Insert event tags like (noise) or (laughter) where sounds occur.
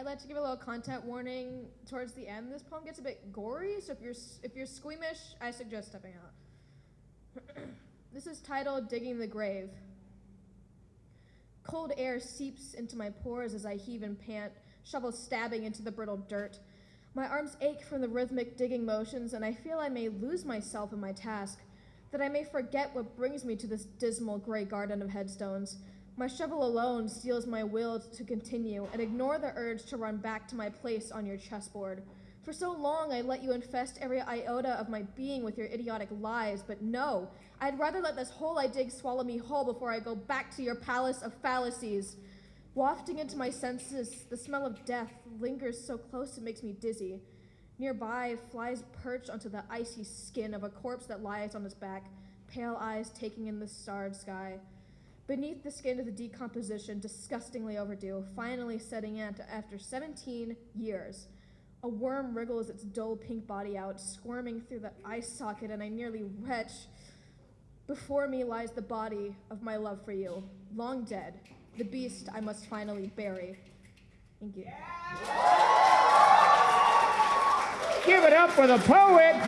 I'd like to give a little content warning towards the end. This poem gets a bit gory, so if you're if you're squeamish, I suggest stepping out. (clears throat) this is titled "Digging the Grave." Cold air seeps into my pores as I heave and pant, shovel stabbing into the brittle dirt. My arms ache from the rhythmic digging motions, and I feel I may lose myself in my task, that I may forget what brings me to this dismal gray garden of headstones. My shovel alone steals my will to continue and ignore the urge to run back to my place on your chessboard. For so long, I let you infest every iota of my being with your idiotic lies, but no, I'd rather let this hole I dig swallow me whole before I go back to your palace of fallacies. Wafting into my senses, the smell of death lingers so close it makes me dizzy. Nearby, flies perch onto the icy skin of a corpse that lies on its back, pale eyes taking in the starred sky. Beneath the skin is the decomposition disgustingly overdue, finally setting in after 17 years. A worm wriggles its dull pink body out, squirming through the eye socket, and I nearly retch. Before me lies the body of my love for you, long dead, the beast I must finally bury. Thank you. Give it up for the poet.